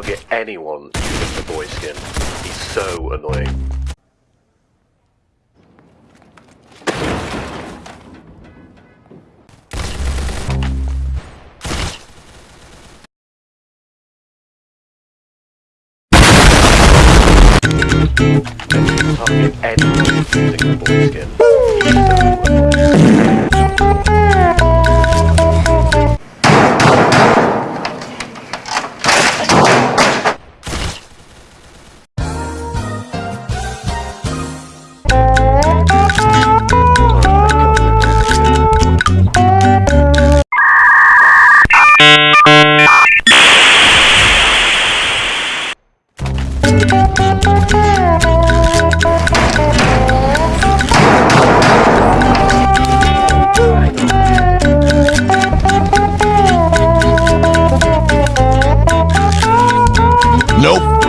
target anyone using the boy skin. He's so annoying. Target anyone using the boy skin. Nope.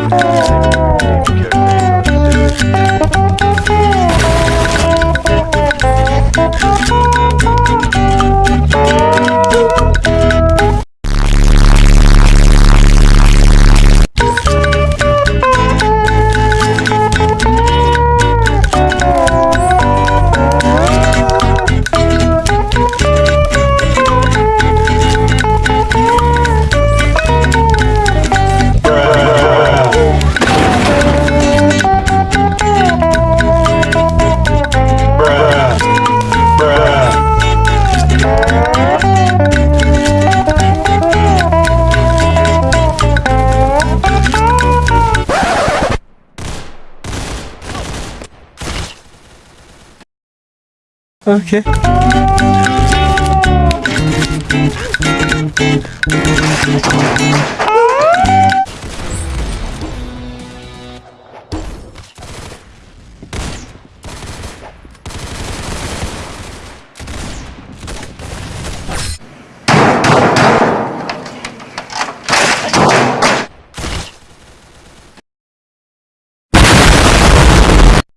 Okay.